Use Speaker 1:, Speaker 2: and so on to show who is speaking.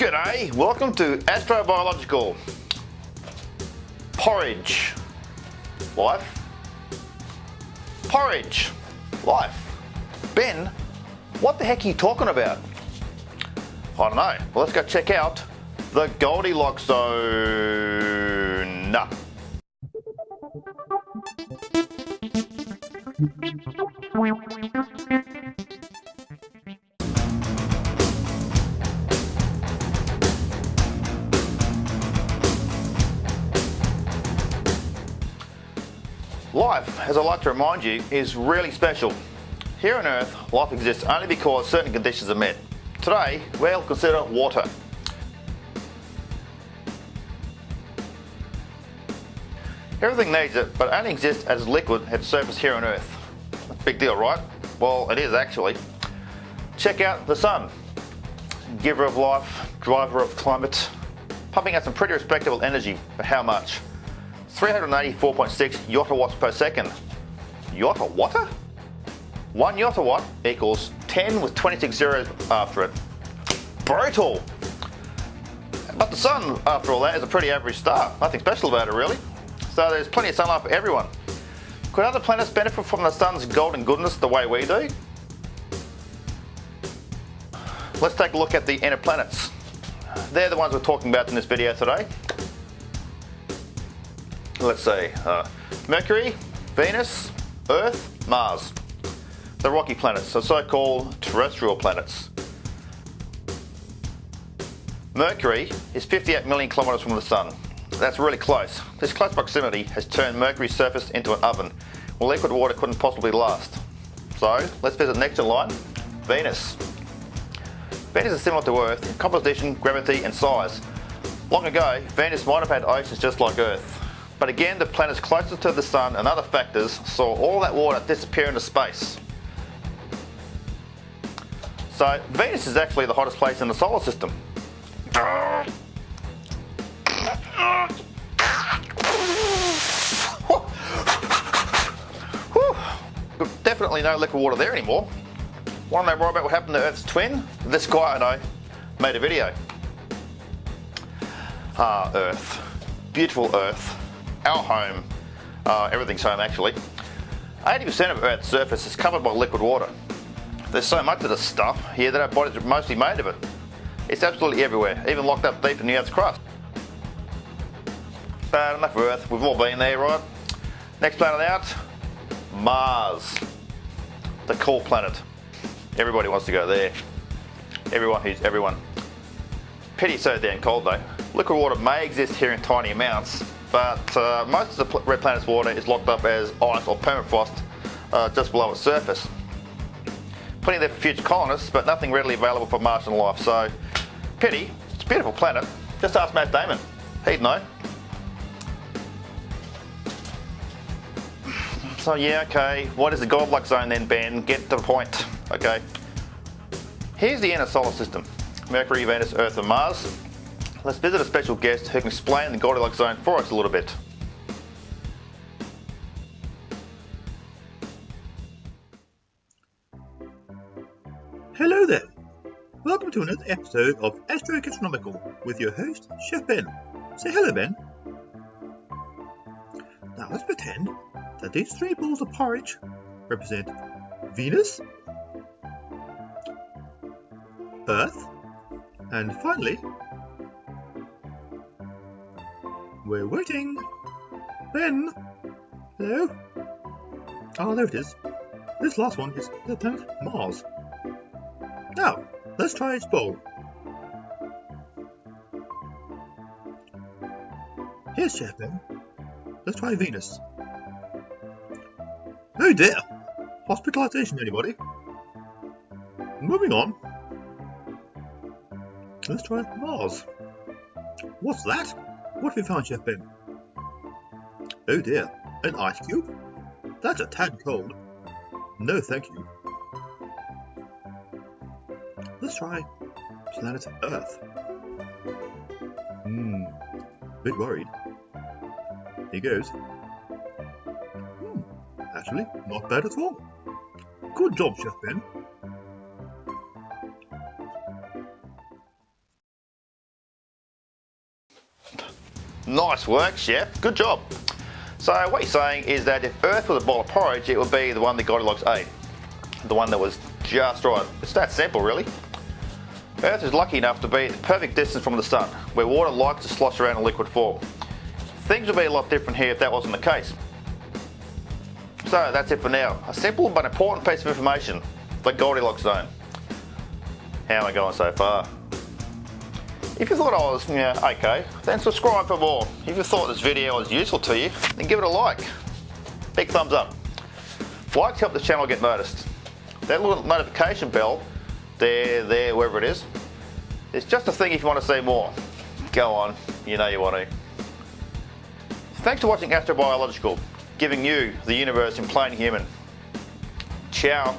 Speaker 1: G'day, welcome to Astrobiological Porridge Life Porridge Life Ben, what the heck are you talking about? I don't know. Well, let's go check out the Goldilocks Zone. Life, as I like to remind you, is really special. Here on Earth, life exists only because certain conditions are met. Today, we'll consider water. Everything needs it, but only exists as liquid at surface here on Earth. Big deal, right? Well, it is actually. Check out the sun. Giver of life, driver of climate, pumping out some pretty respectable energy, but how much? 384.6 yottawatts per second. Yottawatt? 1 yotta watt equals 10 with 26 zeros after it. Brutal! But the sun, after all that, is a pretty average star. Nothing special about it really. So there's plenty of sunlight for everyone. Could other planets benefit from the sun's golden goodness the way we do? Let's take a look at the inner planets. They're the ones we're talking about in this video today let's see, uh, Mercury, Venus, Earth, Mars. The rocky planets, the so-called terrestrial planets. Mercury is 58 million kilometres from the Sun. That's really close. This close proximity has turned Mercury's surface into an oven, where liquid water couldn't possibly last. So, let's visit next in line, Venus. Venus is similar to Earth in composition, gravity and size. Long ago, Venus might have had oceans just like Earth. But again, the planets closer to the Sun and other factors saw all that water disappear into space. So Venus is actually the hottest place in the solar system. Definitely no liquid water there anymore. Want to know more about what happened to Earth's twin? This guy I know made a video. Ah, Earth. Beautiful Earth our home, uh, everything's home actually, 80% of Earth's surface is covered by liquid water. There's so much of this stuff here that our bodies are mostly made of it. It's absolutely everywhere, even locked up deep in the Earth's crust. But enough Earth, we've all been there, right? Next planet out, Mars. The cool planet. Everybody wants to go there. Everyone who's everyone. Pity so damn cold though. Liquid water may exist here in tiny amounts, but uh, most of the red planet's water is locked up as ice or permafrost uh, just below its surface. Plenty there for future colonists, but nothing readily available for Martian life, so pity. It's a beautiful planet. Just ask Matt Damon. He'd know. So yeah, okay, what is the Goldilocks zone then, Ben? Get to the point, okay? Here's the inner solar system. Mercury, Venus, Earth and Mars let's visit a special guest who can explain the Goldilocks zone for us a little bit.
Speaker 2: Hello there. Welcome to another episode of Astro Gastronomical with your host, Chef Ben. Say hello, Ben. Now let's pretend that these three bowls of porridge represent Venus, Earth, and finally we're waiting. Ben! Hello? Ah, there it is. This last one is the planet Mars. Now, let's try its bowl. Here's Chef Ben. Let's try Venus. Oh dear! Hospitalization, anybody? Moving on. Let's try Mars. What's that? What have we found, Chef Ben? Oh dear, an ice cube? That's a tad cold. No, thank you. Let's try planet Earth. Hmm, bit worried. Here goes. Hmm, actually, not bad at all. Good job, Chef Ben.
Speaker 1: Nice work, chef. Good job. So what you're saying is that if Earth was a bowl of porridge, it would be the one that Goldilocks ate. The one that was just right. It's that simple, really. Earth is lucky enough to be at the perfect distance from the sun, where water likes to slosh around in liquid form. Things would be a lot different here if that wasn't the case. So that's it for now. A simple but important piece of information, the Goldilocks zone. How am I going so far? If you thought I was, yeah, okay, then subscribe for more. If you thought this video was useful to you, then give it a like. Big thumbs up. Likes help the channel get noticed. That little notification bell, there, there, wherever it is, it's just a thing if you want to see more. Go on, you know you want to. Thanks for watching Astrobiological, giving you the universe in plain human. Ciao.